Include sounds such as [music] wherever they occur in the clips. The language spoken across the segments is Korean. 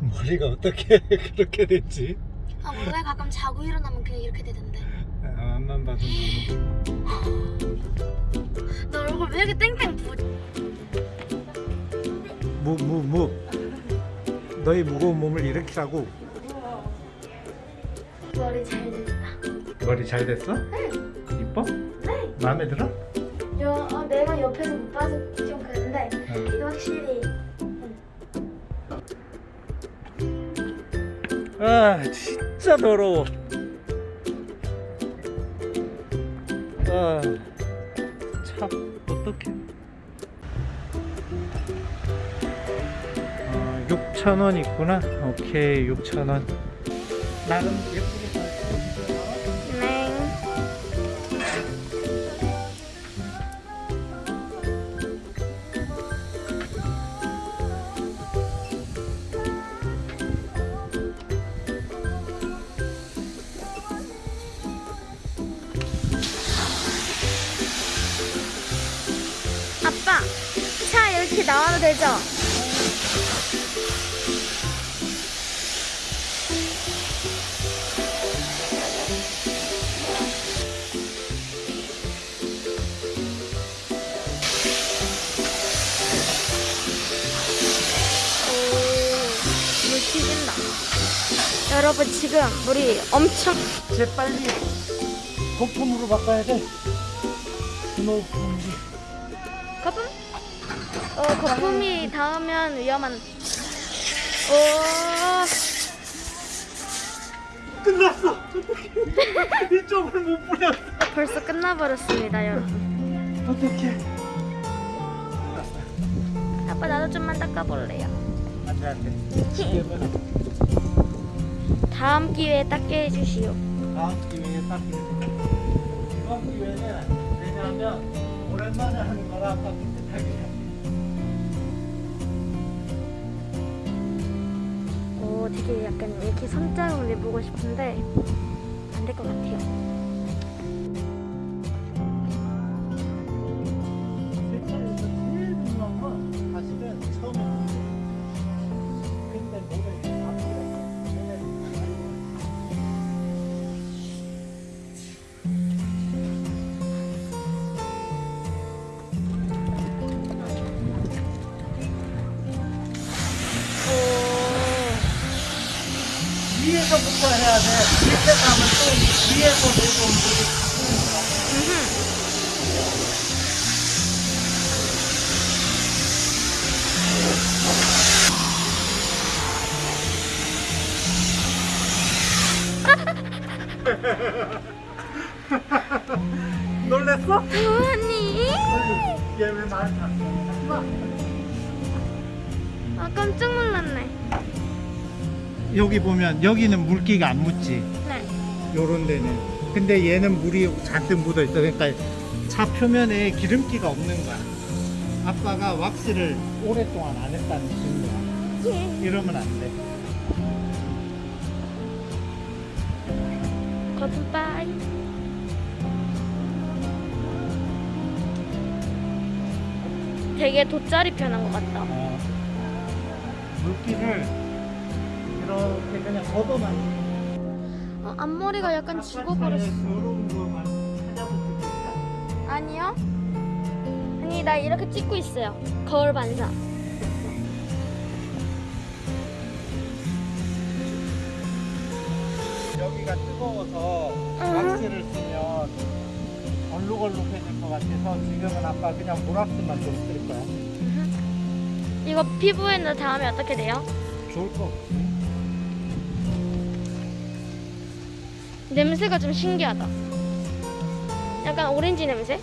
머리가 어떻게 [laughs] 그렇게 됐지? 아 원래 가끔 자고 일어나면 그냥 이렇게 되던데 아, 앞만 봐도 너 얼굴 왜 이렇게 땡땡 부 무무무 너희 무거운 몸을 일으키라고 머리 잘 됐다 머리 잘 됐어? 이뻐? 네 마음에 들어? 여, 어, 내가 옆에서 못 봐서 좀 그런데 어. 이거 확실히 아 진짜 더러워. 아참 어떡해. 어, 6,000원 있구나. 오케이 6,000원. 나름 나와도 되죠? 오, 물 튀긴다. 여러분 지금 물이 엄청 쟤 빨리 거품으로 바꿔야 돼 스노우폼이 거품? 어 거품이 닿으면 위험한. 오 끝났어 [laughs] 이쪽을 못 뿌렸어 벌써 끝나버렸습니다 여러분. 어떡해 아빠 나도 좀만 닦아볼래요. 안돼 안돼 다음 기회에 닦게 해주시오. 다음 기회에 딱 이번 기회는 왜냐하면 오랜만에 하는 거라 아빠 깨끗하게 해야 되게 약간 이렇게 손자국을 내보고 싶은데 안 될 것 같아요. 오 위에서부터 해야 돼. 밑에 가면 또 위에서 내려온 물이 놀랬어? 부모님. 얘왜 말 탔어? 아 깜짝 놀랐네. 여기 보면 여기는 물기가 안 묻지. 네. 요런 데는. 근데 얘는 물이 잔뜩 묻어 있어. 그러니까 차 표면에 기름기가 없는 거야. 아빠가 왁스를 오랫동안 안 했다는 증거야. 이러면 안 돼. 거품 빠이. 되게 돗자리 편한 것 같다. 어, 물기를 그냥 걷어만. 어, 앞머리가 약간 죽어버렸어. 아니요. 아니 나 이렇게 찍고 있어요. 거울 반사. 여기가 뜨거워서 응. 왁스를 쓰면 얼룩얼룩해질 것 같아서 지금은 아빠 그냥 물왁스만 좀 쓸 거야. 이거 피부에는 닿으면 어떻게 돼요? 좋을 거 없지. 냄새가 좀 신기하다. 약간 오렌지 냄새?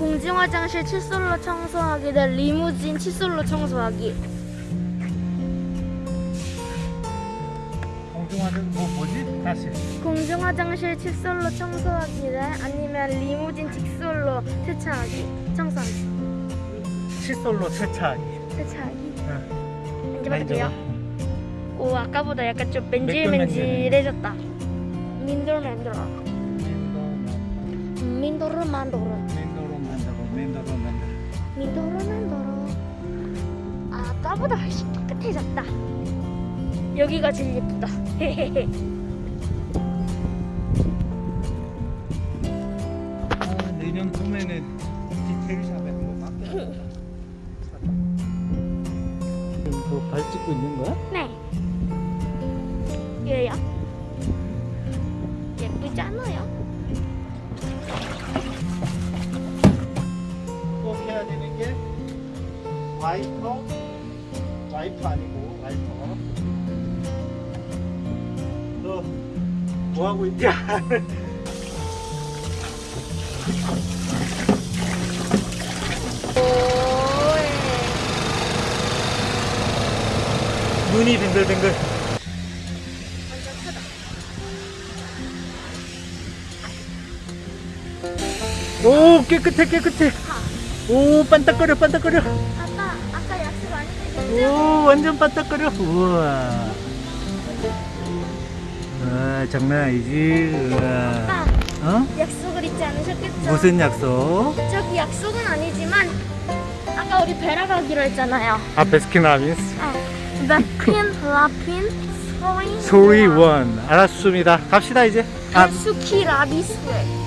공중 화장실 칫솔로 청소하기 대 리무진 칫솔로 청소하기. 공중화는 뭐 뭐지? 다시. 공중 화장실 칫솔로 청소하기 대 아니면 리무진 칫솔로 세차하기. 청소하기. 칫솔로 세차하기. 세차하기. 응. 만져봐도 돼요? 오 아까보다 약간 좀. 맨질맨질해졌다. 민돌 맨돌. 민도르 만도 민도르 만도르. 아, 아까보다 훨씬 깨끗해졌다. 여기가 제일 예쁘다. [laughs] 아, 내년 봄에는 디테일샵에 한번 맡겨야겠다. [laughs] 지금 발 찍고 있는 거야? 하고 있냐? 눈이 크다. 오 깨끗해 깨끗해. 오 반짝거려 반짝거려. 아까 아까 약속 안 해주셨죠? 오 완전 반짝거려. 우와. 와 장난 아니지. 우와. 어? 약속을 잊지 않으셨겠죠? 무슨 약속? 저기 약속은 아니지만 아까 우리 베라 가기로 했잖아요. 아 베스킨라빈스. 아, 베핀, 라핀, 소리, 소리 원 알았습니다. 갑시다 이제. 아 수키 라비스웨.